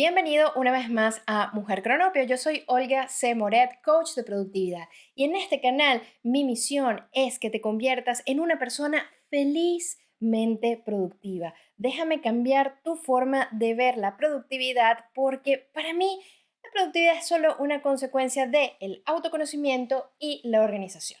Bienvenido una vez más a Mujer Cronopio. Yo soy Olga C. Moret, coach de productividad. Y en este canal mi misión es que te conviertas en una persona felizmente productiva. Déjame cambiar tu forma de ver la productividad porque para mí la productividad es solo una consecuencia del el autoconocimiento y la organización.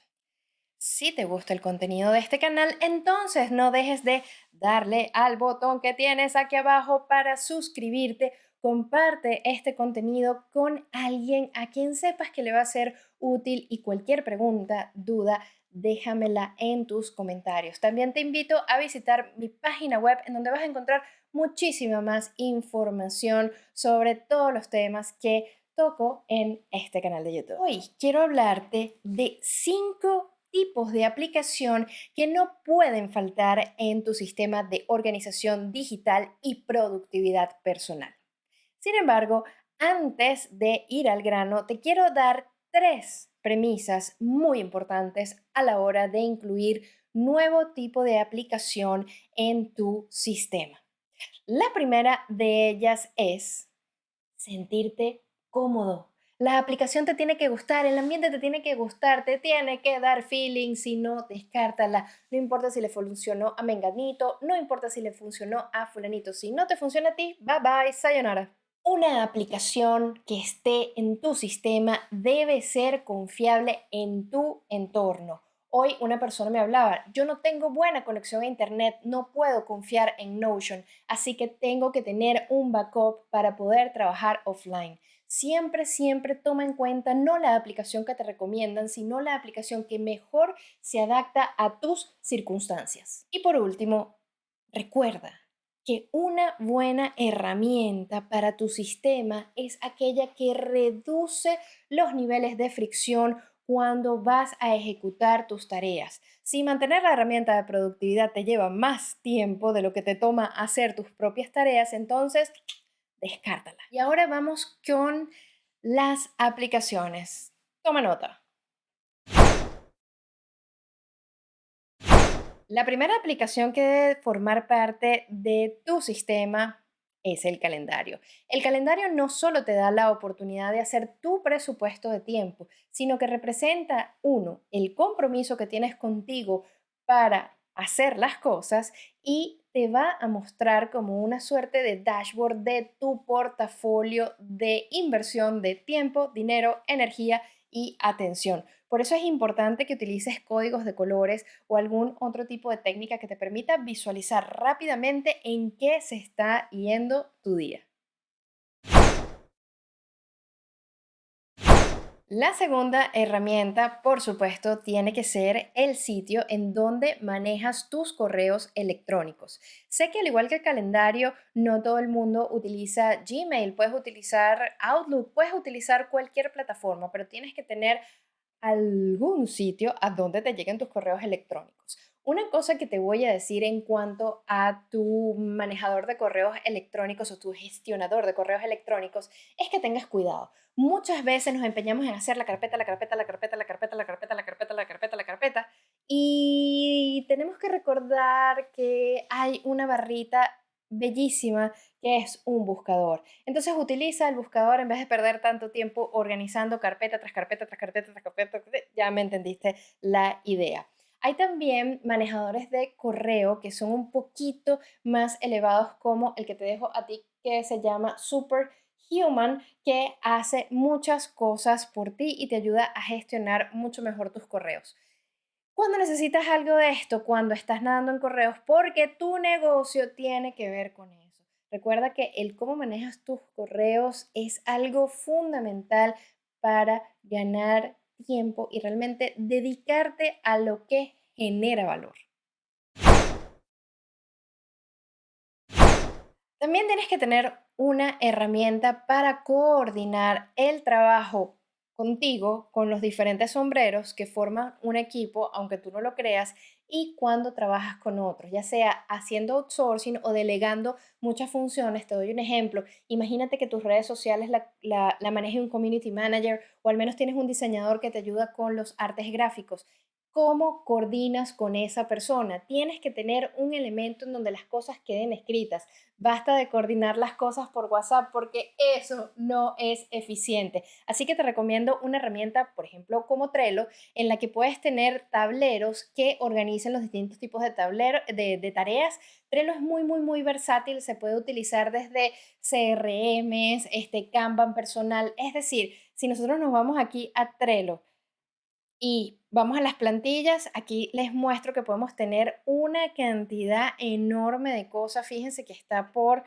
Si te gusta el contenido de este canal, entonces no dejes de darle al botón que tienes aquí abajo para suscribirte comparte este contenido con alguien a quien sepas que le va a ser útil y cualquier pregunta, duda, déjamela en tus comentarios. También te invito a visitar mi página web en donde vas a encontrar muchísima más información sobre todos los temas que toco en este canal de YouTube. Hoy quiero hablarte de cinco tipos de aplicación que no pueden faltar en tu sistema de organización digital y productividad personal. Sin embargo, antes de ir al grano, te quiero dar tres premisas muy importantes a la hora de incluir nuevo tipo de aplicación en tu sistema. La primera de ellas es sentirte cómodo. La aplicación te tiene que gustar, el ambiente te tiene que gustar, te tiene que dar feeling, si no, descártala. No importa si le funcionó a Menganito, no importa si le funcionó a Fulanito. Si no te funciona a ti, bye bye, sayonara. Una aplicación que esté en tu sistema debe ser confiable en tu entorno. Hoy una persona me hablaba, yo no tengo buena conexión a Internet, no puedo confiar en Notion, así que tengo que tener un backup para poder trabajar offline. Siempre, siempre toma en cuenta no la aplicación que te recomiendan, sino la aplicación que mejor se adapta a tus circunstancias. Y por último, recuerda, que una buena herramienta para tu sistema es aquella que reduce los niveles de fricción cuando vas a ejecutar tus tareas. Si mantener la herramienta de productividad te lleva más tiempo de lo que te toma hacer tus propias tareas, entonces descártala. Y ahora vamos con las aplicaciones. Toma nota. La primera aplicación que debe formar parte de tu sistema es el calendario. El calendario no solo te da la oportunidad de hacer tu presupuesto de tiempo, sino que representa, uno, el compromiso que tienes contigo para hacer las cosas y te va a mostrar como una suerte de dashboard de tu portafolio de inversión de tiempo, dinero, energía y atención. Por eso es importante que utilices códigos de colores o algún otro tipo de técnica que te permita visualizar rápidamente en qué se está yendo tu día. La segunda herramienta, por supuesto, tiene que ser el sitio en donde manejas tus correos electrónicos. Sé que al igual que el calendario, no todo el mundo utiliza Gmail, puedes utilizar Outlook, puedes utilizar cualquier plataforma, pero tienes que tener algún sitio a donde te lleguen tus correos electrónicos. Una cosa que te voy a decir en cuanto a tu manejador de correos electrónicos o tu gestionador de correos electrónicos es que tengas cuidado. Muchas veces nos empeñamos en hacer la carpeta, la carpeta, la carpeta, la carpeta, la carpeta, la carpeta, la carpeta, la carpeta y tenemos que recordar que hay una barrita bellísima que es un buscador. Entonces utiliza el buscador en vez de perder tanto tiempo organizando carpeta tras carpeta tras carpeta tras carpeta. Ya me entendiste la idea. Hay también manejadores de correo que son un poquito más elevados como el que te dejo a ti que se llama Superhuman que hace muchas cosas por ti y te ayuda a gestionar mucho mejor tus correos. Cuando necesitas algo de esto, cuando estás nadando en correos, porque tu negocio tiene que ver con eso. Recuerda que el cómo manejas tus correos es algo fundamental para ganar tiempo y realmente dedicarte a lo que genera valor. También tienes que tener una herramienta para coordinar el trabajo contigo con los diferentes sombreros que forman un equipo, aunque tú no lo creas, y cuando trabajas con otros, ya sea haciendo outsourcing o delegando muchas funciones. Te doy un ejemplo. Imagínate que tus redes sociales la, la, maneje un community manager o al menos tienes un diseñador que te ayuda con los artes gráficos. Cómo coordinas con esa persona. Tienes que tener un elemento en donde las cosas queden escritas. Basta de coordinar las cosas por WhatsApp porque eso no es eficiente. Así que te recomiendo una herramienta, por ejemplo, como Trello, en la que puedes tener tableros que organicen los distintos tipos de, tablero, de, tareas. Trello es muy, muy, muy versátil. Se puede utilizar desde CRM, este Kanban personal. Es decir, si nosotros nos vamos aquí a Trello, y vamos a las plantillas, aquí les muestro que podemos tener una cantidad enorme de cosas. Fíjense que está por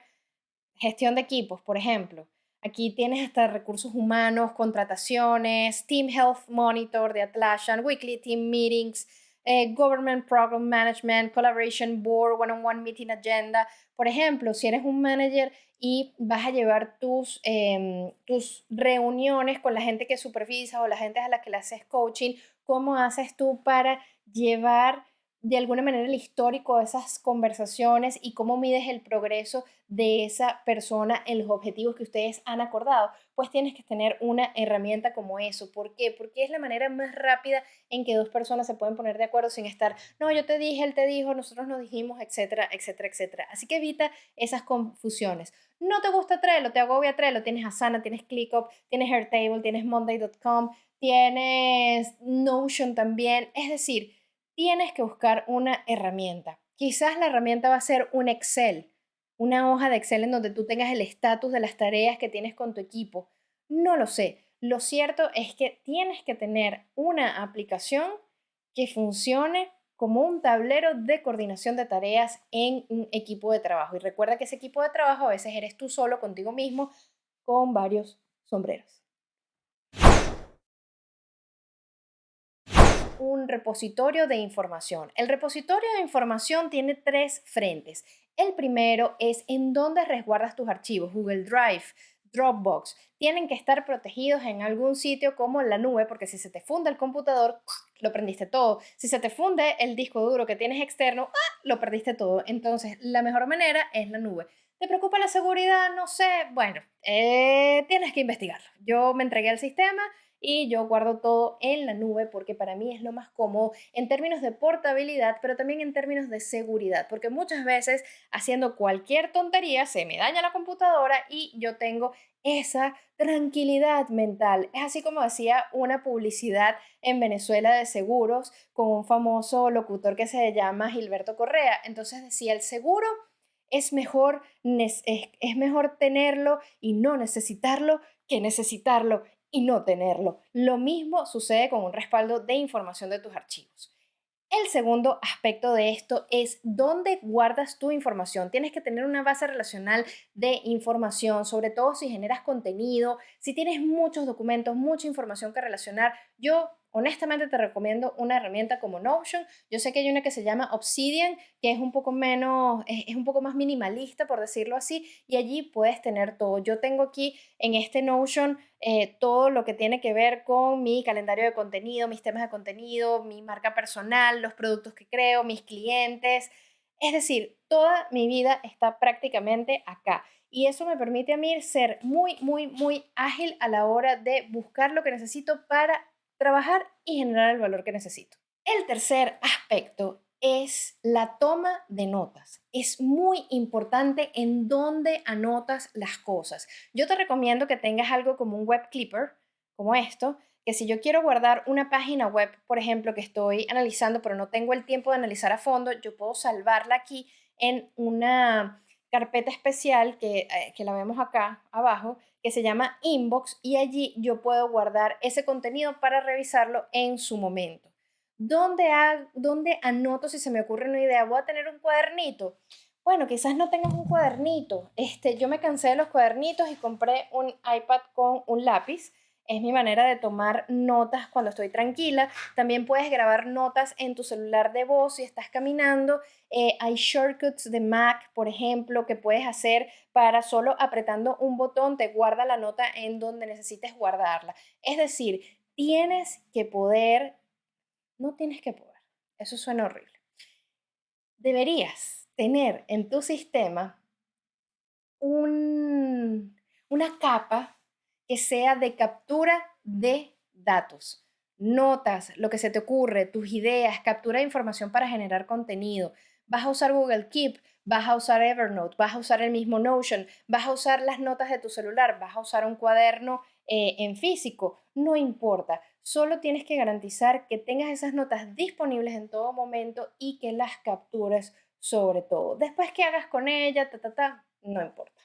gestión de equipos, por ejemplo. Aquí tienes hasta recursos humanos, contrataciones, Team Health Monitor de Atlassian, Weekly Team Meetings, eh, Government Program Management, Collaboration Board, One-on-One Meeting Agenda. Por ejemplo, si eres un manager y vas a llevar tus, em, tus reuniones con la gente que supervisas o la gente a la que le haces coaching, ¿cómo haces tú para llevar de alguna manera el histórico de esas conversaciones y cómo mides el progreso de esa persona en los objetivos que ustedes han acordado, pues tienes que tener una herramienta como eso. ¿Por qué? Porque es la manera más rápida en que dos personas se pueden poner de acuerdo sin estar, no, yo te dije, él te dijo, nosotros nos dijimos, etcétera, etcétera, etcétera. Así que evita esas confusiones. No te gusta Trello, te agobia Trello, tienes Asana, tienes ClickUp, tienes Airtable, tienes Monday.com, tienes Notion también. Es decir, tienes que buscar una herramienta. Quizás la herramienta va a ser un Excel, una hoja de Excel en donde tú tengas el estatus de las tareas que tienes con tu equipo. No lo sé. Lo cierto es que tienes que tener una aplicación que funcione como un tablero de coordinación de tareas en un equipo de trabajo. Y recuerda que ese equipo de trabajo a veces eres tú solo contigo mismo con varios sombreros. Un repositorio de información. El repositorio de información tiene tres frentes. El primero es en dónde resguardas tus archivos, Google Drive, Dropbox. Tienen que estar protegidos en algún sitio como la nube, porque si se te funde el computador, lo prendiste todo. Si se te funde el disco duro que tienes externo, ¡ah! lo perdiste todo. Entonces, la mejor manera es la nube. ¿Te preocupa la seguridad? No sé. Bueno, eh, tienes que investigarlo. Yo me entregué al sistema y yo guardo todo en la nube porque para mí es lo más cómodo en términos de portabilidad, pero también en términos de seguridad, porque muchas veces haciendo cualquier tontería se me daña la computadora y yo tengo esa tranquilidad mental. Es así como decía una publicidad en Venezuela de seguros con un famoso locutor que se llama Gilberto Correa. Entonces decía, el seguro es mejor, es mejor tenerlo y no necesitarlo que necesitarlo y no tenerlo. Lo mismo sucede con un respaldo de información de tus archivos. El segundo aspecto de esto es dónde guardas tu información. Tienes que tener una base relacional de información, sobre todo si generas contenido, si tienes muchos documentos, mucha información que relacionar. Yo honestamente te recomiendo una herramienta como Notion. Yo sé que hay una que se llama Obsidian, que es un poco menos, es, un poco más minimalista, por decirlo así, y allí puedes tener todo. Yo tengo aquí en este Notion eh, todo lo que tiene que ver con mi calendario de contenido, mis temas de contenido, mi marca personal, los productos que creo, mis clientes. Es decir, toda mi vida está prácticamente acá. Y eso me permite a mí ser muy, muy, muy ágil a la hora de buscar lo que necesito para trabajar y generar el valor que necesito. El tercer aspecto es la toma de notas. Es muy importante en dónde anotas las cosas. Yo te recomiendo que tengas algo como un web clipper, como esto, que si yo quiero guardar una página web, por ejemplo, que estoy analizando, pero no tengo el tiempo de analizar a fondo, yo puedo salvarla aquí en una carpeta especial que, eh, que la vemos acá abajo, que se llama Inbox y allí yo puedo guardar ese contenido para revisarlo en su momento. ¿Dónde, ¿Dónde anoto si se me ocurre una idea? ¿Voy a tener un cuadernito? Bueno, quizás no tengas un cuadernito. Este, yo me cansé de los cuadernitos y compré un iPad con un lápiz es mi manera de tomar notas cuando estoy tranquila. También puedes grabar notas en tu celular de voz si estás caminando. Eh, hay shortcuts de Mac, por ejemplo, que puedes hacer para solo apretando un botón te guarda la nota en donde necesites guardarla. Es decir, tienes que poder, no tienes que poder, eso suena horrible. Deberías tener en tu sistema un, una capa que sea de captura de datos. notas, lo que se te ocurre, tus ideas, captura de información para generar contenido. Vas a usar Google Keep, vas a usar Evernote, vas a usar el mismo Notion, vas a usar las notas de tu celular, vas a usar un cuaderno eh, en físico, no importa. Solo tienes que garantizar que tengas esas notas disponibles en todo momento y que las captures sobre todo. Después que hagas con ella, ta, ta, ta, no importa.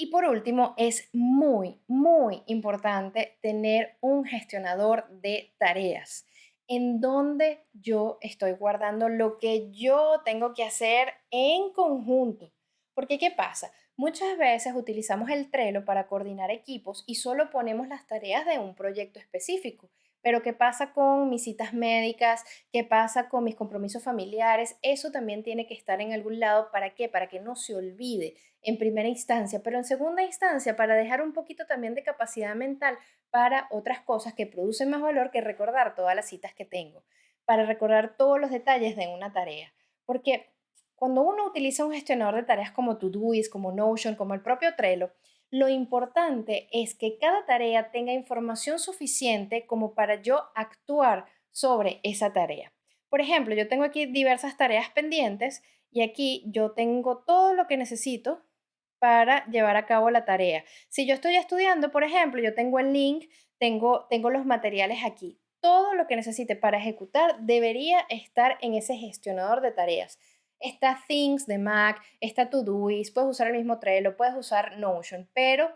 Y por último, es muy, muy importante tener un gestionador de tareas en donde yo estoy guardando lo que yo tengo que hacer en conjunto. Porque ¿qué pasa? Muchas veces utilizamos el Trello para coordinar equipos y solo ponemos las tareas de un proyecto específico. Pero ¿qué pasa con mis citas médicas? ¿Qué pasa con mis compromisos familiares? Eso también tiene que estar en algún lado. ¿Para qué? Para que no se olvide en primera instancia, pero en segunda instancia para dejar un poquito también de capacidad mental para otras cosas que producen más valor que recordar todas las citas que tengo, para recordar todos los detalles de una tarea. Porque cuando uno utiliza un gestionador de tareas como Todoist, como Notion, como el propio Trello, lo importante es que cada tarea tenga información suficiente como para yo actuar sobre esa tarea. Por ejemplo, yo tengo aquí diversas tareas pendientes y aquí yo tengo todo lo que necesito para llevar a cabo la tarea. Si yo estoy estudiando, por ejemplo, yo tengo el link, tengo, tengo los materiales aquí. Todo lo que necesite para ejecutar debería estar en ese gestionador de tareas. Está Things de Mac, está Todoist, puedes usar el mismo Trello, puedes usar Notion, pero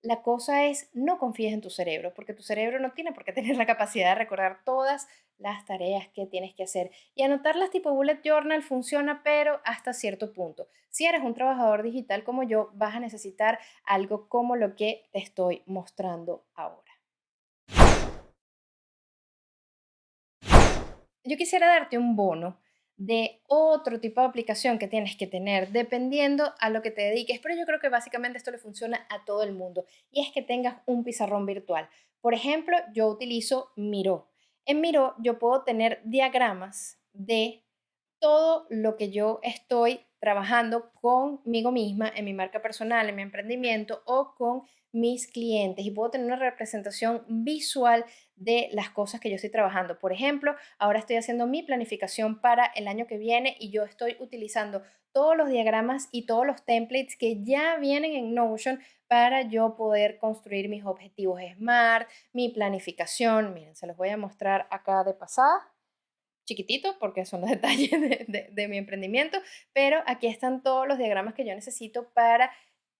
la cosa es no confíes en tu cerebro, porque tu cerebro no tiene por qué tener la capacidad de recordar todas las tareas que tienes que hacer. Y anotarlas tipo bullet journal funciona, pero hasta cierto punto. Si eres un trabajador digital como yo, vas a necesitar algo como lo que te estoy mostrando ahora. Yo quisiera darte un bono de otro tipo de aplicación que tienes que tener dependiendo a lo que te dediques, pero yo creo que básicamente esto le funciona a todo el mundo y es que tengas un pizarrón virtual. Por ejemplo, yo utilizo Miro. En Miro yo puedo tener diagramas de todo lo que yo estoy trabajando conmigo misma en mi marca personal, en mi emprendimiento o con mis clientes y puedo tener una representación visual de las cosas que yo estoy trabajando. Por ejemplo, ahora estoy haciendo mi planificación para el año que viene y yo estoy utilizando todos los diagramas y todos los templates que ya vienen en Notion para yo poder construir mis objetivos SMART, mi planificación. Miren, se los voy a mostrar acá de pasada chiquitito porque son los detalles de, de, mi emprendimiento, pero aquí están todos los diagramas que yo necesito para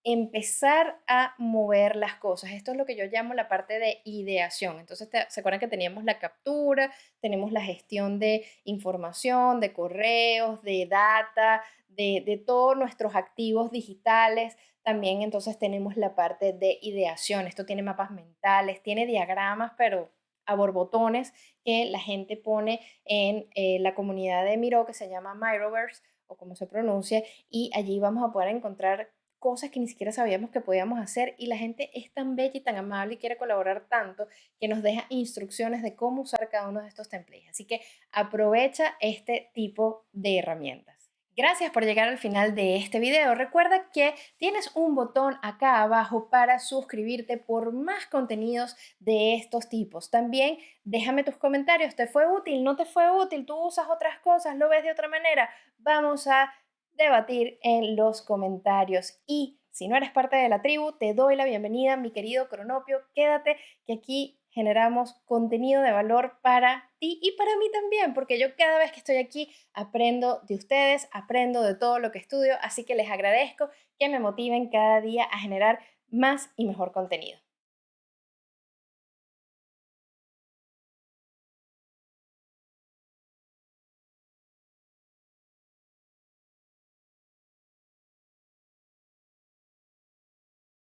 empezar a mover las cosas. Esto es lo que yo llamo la parte de ideación. Entonces, ¿se acuerdan que teníamos la captura, tenemos la gestión de información, de correos, de data, de, de todos nuestros activos digitales? También entonces tenemos la parte de ideación. Esto tiene mapas mentales, tiene diagramas, pero a borbotones que la gente pone en eh, la comunidad de Miro que se llama Miroverse o como se pronuncia y allí vamos a poder encontrar cosas que ni siquiera sabíamos que podíamos hacer y la gente es tan bella y tan amable y quiere colaborar tanto que nos deja instrucciones de cómo usar cada uno de estos templates. Así que aprovecha este tipo de herramientas. Gracias por llegar al final de este video. Recuerda que tienes un botón acá abajo para suscribirte por más contenidos de estos tipos. También déjame tus comentarios. ¿Te fue útil? ¿No te fue útil? ¿Tú usas otras cosas? ¿Lo ves de otra manera? Vamos a debatir en los comentarios. Y si no eres parte de la tribu, te doy la bienvenida, mi querido Cronopio. Quédate que aquí generamos contenido de valor para ti y para mí también, porque yo cada vez que estoy aquí aprendo de ustedes, aprendo de todo lo que estudio, así que les agradezco que me motiven cada día a generar más y mejor contenido.